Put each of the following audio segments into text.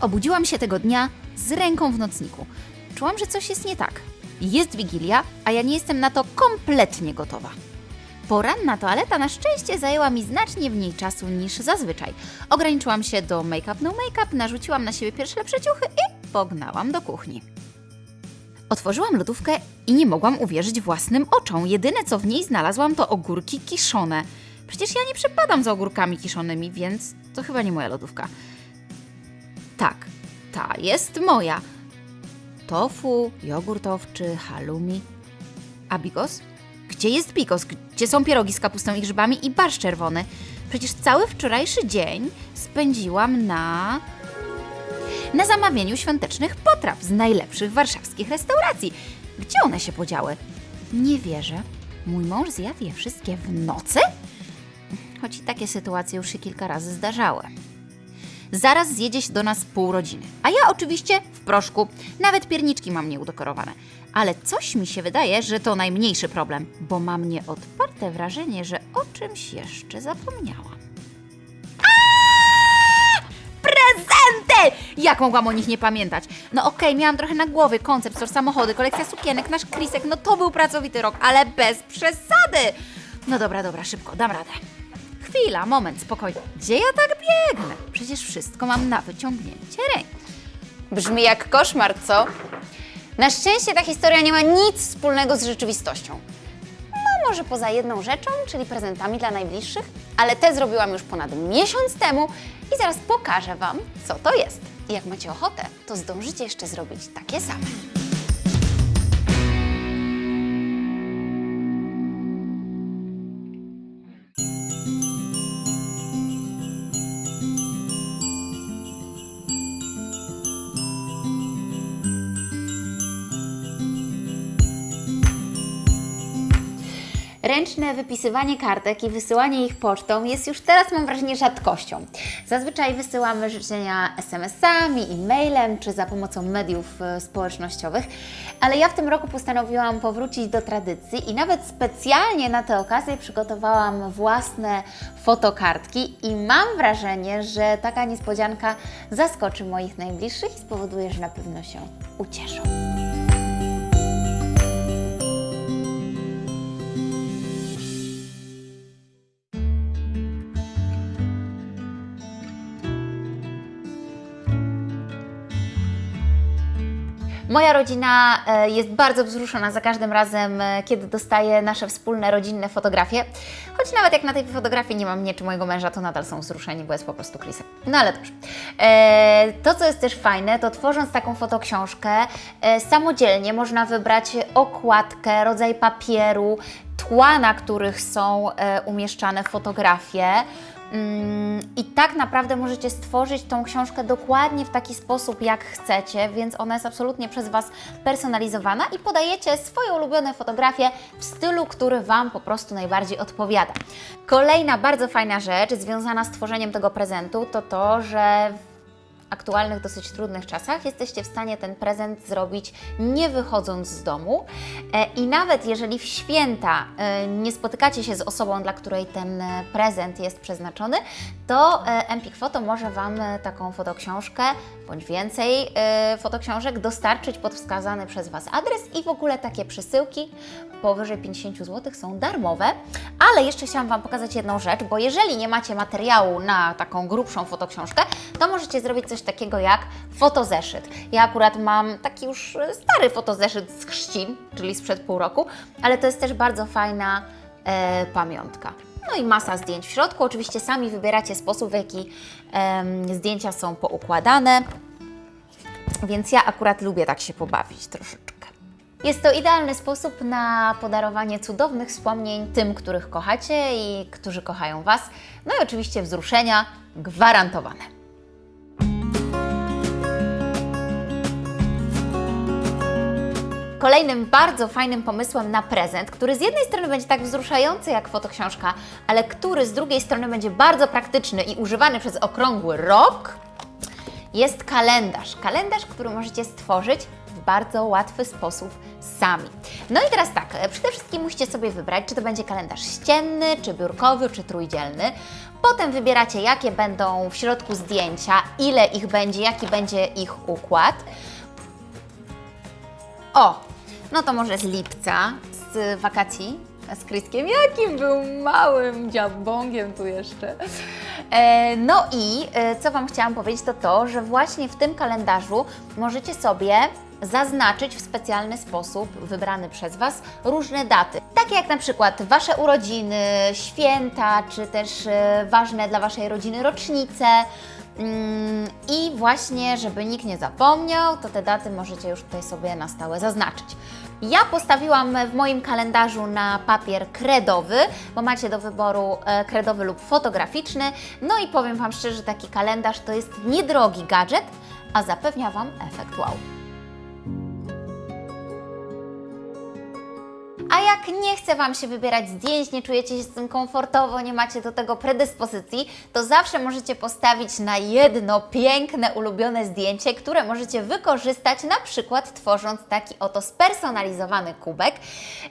Obudziłam się tego dnia z ręką w nocniku. Czułam, że coś jest nie tak. Jest wigilia, a ja nie jestem na to kompletnie gotowa. Poranna toaleta na szczęście zajęła mi znacznie mniej czasu niż zazwyczaj. Ograniczyłam się do make-up no make-up, narzuciłam na siebie pierwsze lepsze ciuchy i pognałam do kuchni. Otworzyłam lodówkę i nie mogłam uwierzyć własnym oczom. Jedyne co w niej znalazłam to ogórki kiszone. Przecież ja nie przepadam za ogórkami kiszonymi, więc to chyba nie moja lodówka. Tak, ta jest moja. Tofu, jogurt owczy, halloumi. A bigos? Gdzie jest bigos? Gdzie są pierogi z kapustą i grzybami i barszcz czerwony? Przecież cały wczorajszy dzień spędziłam na... na zamawianiu świątecznych potraw z najlepszych warszawskich restauracji. Gdzie one się podziały? Nie wierzę. Mój mąż zjadł je wszystkie w nocy? Choć i takie sytuacje już się kilka razy zdarzały. Zaraz zjedzie się do nas pół rodziny. A ja oczywiście w proszku. Nawet pierniczki mam nieudekorowane. Ale coś mi się wydaje, że to najmniejszy problem, bo mam nieodparte wrażenie, że o czymś jeszcze zapomniałam. Prezenty! Jak mogłam o nich nie pamiętać? No okej, miałam trochę na głowie koncept, store samochody, kolekcja sukienek, nasz krisek, no to był pracowity rok, ale bez przesady! No dobra, dobra, szybko, dam radę. Chwila, moment, spokojnie. Gdzie ja tak biegnę? Przecież wszystko mam na wyciągnięcie ręki. Brzmi jak koszmar, co? Na szczęście ta historia nie ma nic wspólnego z rzeczywistością. No, może poza jedną rzeczą, czyli prezentami dla najbliższych, ale te zrobiłam już ponad miesiąc temu i zaraz pokażę Wam, co to jest. I jak macie ochotę, to zdążycie jeszcze zrobić takie same. Ręczne wypisywanie kartek i wysyłanie ich pocztą jest już teraz, mam wrażenie, rzadkością. Zazwyczaj wysyłamy życzenia SMS-ami, e-mailem czy za pomocą mediów e, społecznościowych, ale ja w tym roku postanowiłam powrócić do tradycji i nawet specjalnie na tę okazję przygotowałam własne fotokartki i mam wrażenie, że taka niespodzianka zaskoczy moich najbliższych i spowoduje, że na pewno się ucieszą. Moja rodzina e, jest bardzo wzruszona za każdym razem, e, kiedy dostaje nasze wspólne rodzinne fotografie. Choć nawet jak na tej fotografii nie mam mnie czy mojego męża, to nadal są wzruszeni, bo jest po prostu Chrisem. No ale dobrze. E, to, co jest też fajne, to tworząc taką fotoksiążkę, samodzielnie można wybrać okładkę, rodzaj papieru, tła, na których są umieszczane fotografie. Mm, I tak naprawdę możecie stworzyć tą książkę dokładnie w taki sposób, jak chcecie, więc ona jest absolutnie przez Was personalizowana i podajecie swoje ulubione fotografie w stylu, który Wam po prostu najbardziej odpowiada. Kolejna bardzo fajna rzecz związana z tworzeniem tego prezentu to to, że aktualnych, dosyć trudnych czasach jesteście w stanie ten prezent zrobić nie wychodząc z domu. E, I nawet jeżeli w święta e, nie spotykacie się z osobą, dla której ten e, prezent jest przeznaczony, to Empik Photo może Wam taką fotoksiążkę bądź więcej fotoksiążek dostarczyć pod wskazany przez Was adres i w ogóle takie przesyłki powyżej 50 zł są darmowe. Ale jeszcze chciałam Wam pokazać jedną rzecz, bo jeżeli nie macie materiału na taką grubszą fotoksiążkę, to możecie zrobić coś takiego jak fotozeszyt. Ja akurat mam taki już e, stary fotozeszyt z chrzcin, czyli sprzed pół roku, ale to jest też bardzo fajna e, pamiątka. No i masa zdjęć w środku. Oczywiście sami wybieracie sposób, w jaki em, zdjęcia są poukładane, więc ja akurat lubię tak się pobawić troszeczkę. Jest to idealny sposób na podarowanie cudownych wspomnień tym, których kochacie i którzy kochają Was. No i oczywiście wzruszenia gwarantowane. Kolejnym bardzo fajnym pomysłem na prezent, który z jednej strony będzie tak wzruszający jak fotoksiążka, ale który z drugiej strony będzie bardzo praktyczny i używany przez okrągły rok, jest kalendarz. Kalendarz, który możecie stworzyć w bardzo łatwy sposób sami. No i teraz tak, e, przede wszystkim musicie sobie wybrać, czy to będzie kalendarz ścienny, czy biurkowy, czy trójdzielny. Potem wybieracie, jakie będą w środku zdjęcia, ile ich będzie, jaki będzie ich układ. O, no to może z lipca, z wakacji z Kryskiem. Jakim był małym dziabągiem tu jeszcze. E, no i e, co Wam chciałam powiedzieć, to to, że właśnie w tym kalendarzu możecie sobie zaznaczyć w specjalny sposób, wybrany przez Was, różne daty. Takie jak na przykład Wasze urodziny, święta, czy też e, ważne dla Waszej rodziny rocznice. Mm, I właśnie, żeby nikt nie zapomniał, to te daty możecie już tutaj sobie na stałe zaznaczyć. Ja postawiłam w moim kalendarzu na papier kredowy, bo macie do wyboru e, kredowy lub fotograficzny. No i powiem Wam szczerze, taki kalendarz to jest niedrogi gadżet, a zapewnia Wam efekt wow. Jak nie chce Wam się wybierać zdjęć, nie czujecie się z tym komfortowo, nie macie do tego predyspozycji, to zawsze możecie postawić na jedno piękne, ulubione zdjęcie, które możecie wykorzystać na przykład tworząc taki oto spersonalizowany kubek.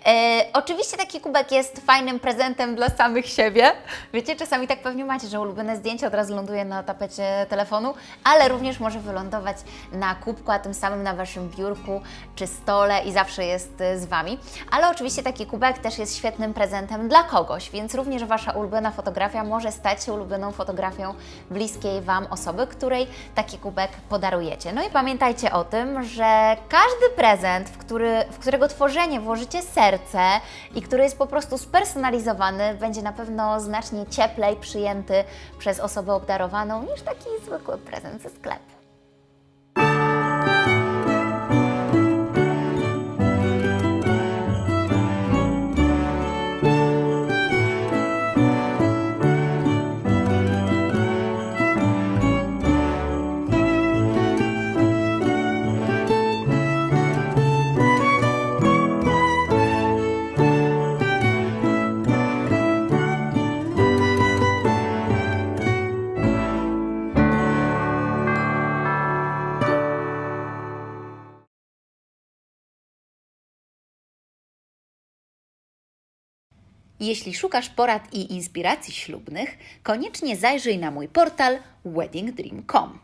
E, oczywiście taki kubek jest fajnym prezentem dla samych siebie. Wiecie, czasami tak pewnie macie, że ulubione zdjęcie od razu ląduje na tapecie telefonu, ale również może wylądować na kubku, a tym samym na Waszym biurku czy stole i zawsze jest e, z Wami. Ale oczywiście taki kubek też jest świetnym prezentem dla kogoś, więc również Wasza ulubiona fotografia może stać się ulubioną fotografią bliskiej Wam osoby, której taki kubek podarujecie. No i pamiętajcie o tym, że każdy prezent, w, który, w którego tworzenie włożycie serce i który jest po prostu spersonalizowany, będzie na pewno znacznie cieplej przyjęty przez osobę obdarowaną niż taki zwykły prezent ze sklepu. Jeśli szukasz porad i inspiracji ślubnych, koniecznie zajrzyj na mój portal weddingdream.com.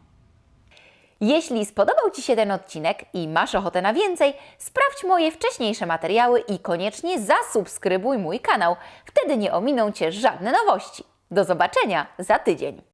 Jeśli spodobał Ci się ten odcinek i masz ochotę na więcej, sprawdź moje wcześniejsze materiały i koniecznie zasubskrybuj mój kanał. Wtedy nie ominą Cię żadne nowości. Do zobaczenia za tydzień.